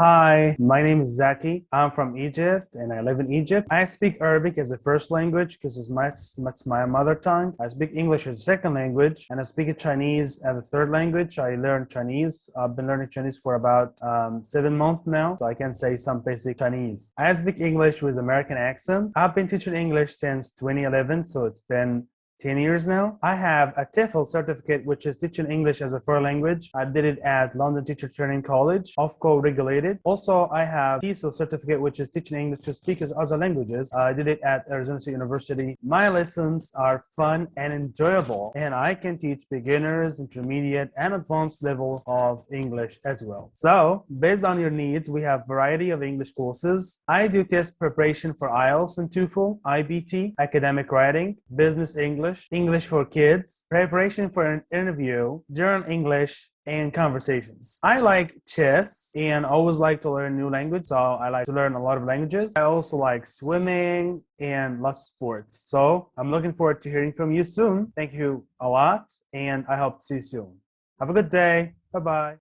Hi, my name is Zaki. I'm from Egypt and I live in Egypt. I speak Arabic as a first language because it's my, it's my mother tongue. I speak English as a second language and I speak Chinese as a third language. I learned Chinese. I've been learning Chinese for about um, seven months now, so I can say some basic Chinese. I speak English with American accent. I've been teaching English since 2011, so it's been 10 years now. I have a TEFL certificate, which is teaching English as a foreign language. I did it at London Teacher Training College, Ofqual regulated. Also, I have TESOL certificate, which is teaching English to speakers other languages. I did it at Arizona State University. My lessons are fun and enjoyable, and I can teach beginners, intermediate, and advanced level of English as well. So, based on your needs, we have variety of English courses. I do test preparation for IELTS and TOEFL, IBT, academic writing, business English, English, English for kids, preparation for an interview, general English, and conversations. I like chess and always like to learn new language. So I like to learn a lot of languages. I also like swimming and lots of sports. So I'm looking forward to hearing from you soon. Thank you a lot and I hope to see you soon. Have a good day. Bye-bye.